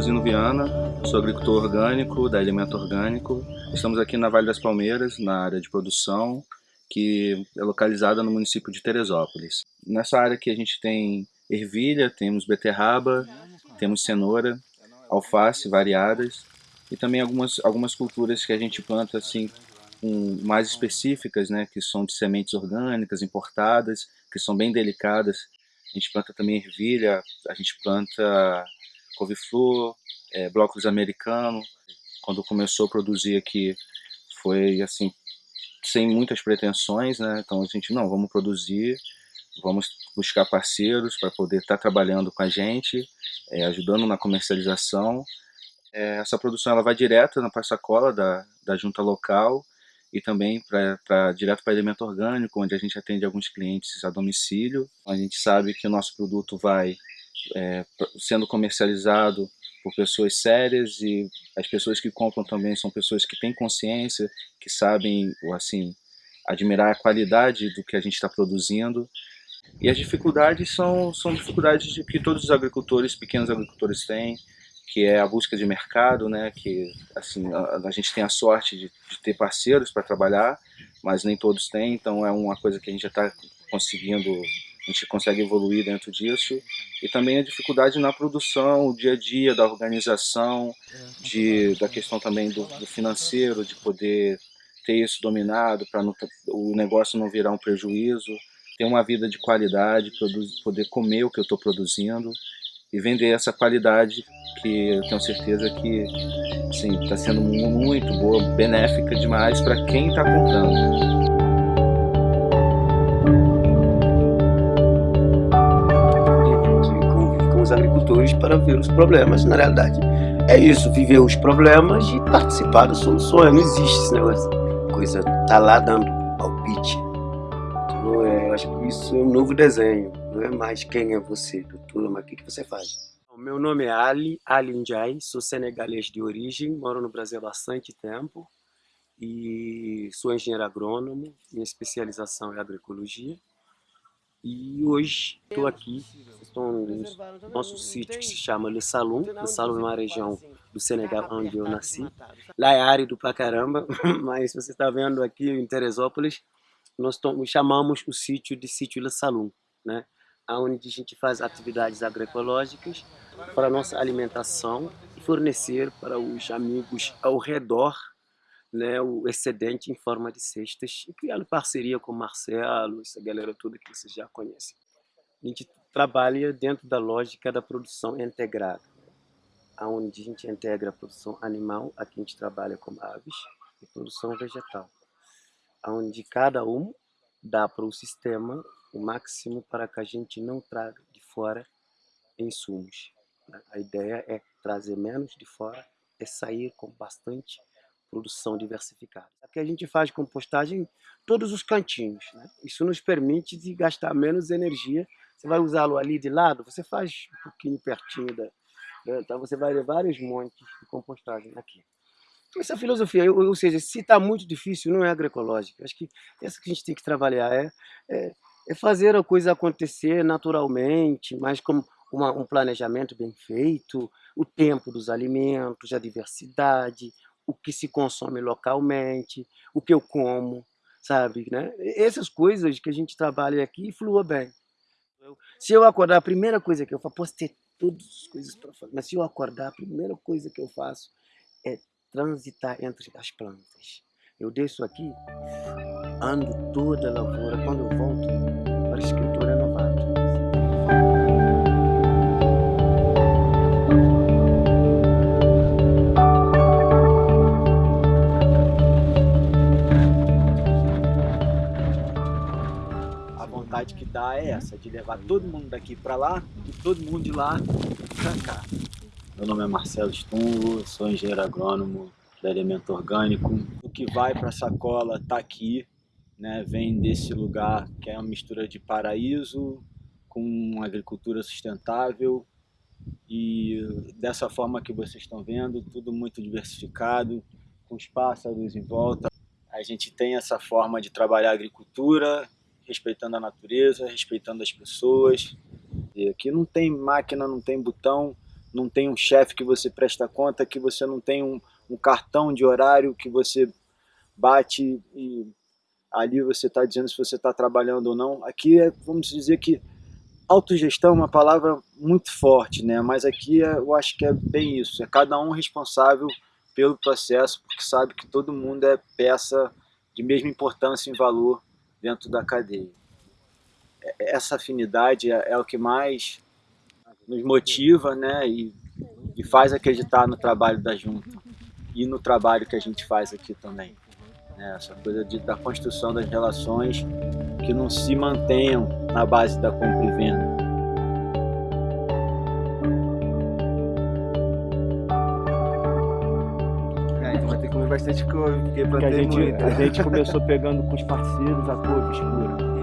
Zino Viana, sou agricultor orgânico da Elemento Orgânico. Estamos aqui na Vale das Palmeiras, na área de produção, que é localizada no município de Teresópolis. Nessa área aqui a gente tem ervilha, temos beterraba, temos cenoura, alface variadas e também algumas, algumas culturas que a gente planta assim um, mais específicas, né, que são de sementes orgânicas importadas, que são bem delicadas. A gente planta também ervilha, a gente planta couve-flor, é, blocos americano. Quando começou a produzir aqui, foi assim, sem muitas pretensões, né? Então a gente, não, vamos produzir, vamos buscar parceiros para poder estar tá trabalhando com a gente, é, ajudando na comercialização. É, essa produção ela vai direto na sacola da, da junta local e também para direto para alimento orgânico, onde a gente atende alguns clientes a domicílio. A gente sabe que o nosso produto vai é, sendo comercializado por pessoas sérias e as pessoas que compram também são pessoas que têm consciência, que sabem assim admirar a qualidade do que a gente está produzindo. E as dificuldades são, são dificuldades de que todos os agricultores, pequenos agricultores têm, que é a busca de mercado, né? Que assim a, a gente tem a sorte de, de ter parceiros para trabalhar, mas nem todos têm, então é uma coisa que a gente já está conseguindo a gente consegue evoluir dentro disso. E também a dificuldade na produção, o dia a dia da organização, de, da questão também do, do financeiro, de poder ter isso dominado, para o negócio não virar um prejuízo, ter uma vida de qualidade, poder comer o que eu estou produzindo e vender essa qualidade que eu tenho certeza que está sendo muito boa, benéfica demais para quem está comprando. Agricultores para ver os problemas, na realidade. É isso, viver os problemas e participar das soluções. Não existe esse negócio. Coisa tá lá dando palpite. Então, é, eu acho que isso é um novo desenho. Não é mais quem é você, doutor, mas o que, que você faz. Meu nome é Ali, Ali Ndiaye, sou senegalês de origem, moro no Brasil há bastante tempo e sou engenheiro agrônomo, minha especialização é agroecologia. E hoje estou aqui, estou no nosso sítio que se chama Le Saloum. Le Saloum é uma região do Senegal onde eu nasci. Lá é árido pra caramba, mas você está vendo aqui em Teresópolis, nós chamamos o sítio de sítio Le Saloum, né? onde a gente faz atividades agroecológicas para a nossa alimentação e fornecer para os amigos ao redor né, o excedente em forma de cestas e criando parceria com o Marcelo, essa galera toda que vocês já conhecem. A gente trabalha dentro da lógica da produção integrada, onde a gente integra a produção animal, aqui a gente trabalha com aves, e produção vegetal, onde cada um dá para o sistema o máximo para que a gente não traga de fora insumos. A ideia é trazer menos de fora e sair com bastante produção diversificada. Aqui a gente faz compostagem todos os cantinhos. Né? Isso nos permite de gastar menos energia. Você vai usá-lo ali de lado, você faz um pouquinho pertinho da... Então você vai levar vários montes de compostagem aqui. Essa filosofia, ou seja, se está muito difícil, não é agroecológica. Acho que essa que a gente tem que trabalhar é, é, é fazer a coisa acontecer naturalmente, mas como uma, um planejamento bem feito, o tempo dos alimentos, a diversidade, o que se consome localmente, o que eu como, sabe, né? Essas coisas que a gente trabalha aqui flua bem. Se eu acordar, a primeira coisa que eu faço, posso ter todas as coisas para fazer, mas se eu acordar, a primeira coisa que eu faço é transitar entre as plantas. Eu desço aqui, ando toda a lavoura, quando eu volto vontade que dá é essa, de levar todo mundo daqui para lá e todo mundo de lá para cá. Meu nome é Marcelo Stungo, sou engenheiro agrônomo da Elemento Orgânico. O que vai para a sacola está aqui, né? vem desse lugar que é uma mistura de paraíso com agricultura sustentável e dessa forma que vocês estão vendo, tudo muito diversificado, com os pássaros em volta. A gente tem essa forma de trabalhar a agricultura respeitando a natureza, respeitando as pessoas. E aqui não tem máquina, não tem botão, não tem um chefe que você presta conta, que você não tem um, um cartão de horário que você bate e ali você está dizendo se você está trabalhando ou não. Aqui é, vamos dizer que autogestão é uma palavra muito forte, né? mas aqui é, eu acho que é bem isso, é cada um responsável pelo processo, porque sabe que todo mundo é peça de mesma importância em valor dentro da cadeia. É, essa afinidade é, é o que mais nos motiva né? e, e faz acreditar no trabalho da Junta e no trabalho que a gente faz aqui também. Né? Essa coisa de, da construção das relações que não se mantenham na base da compra e venda. Comer bastante couve, porque a gente, muito. a gente começou pegando com os parceiros a couve escura.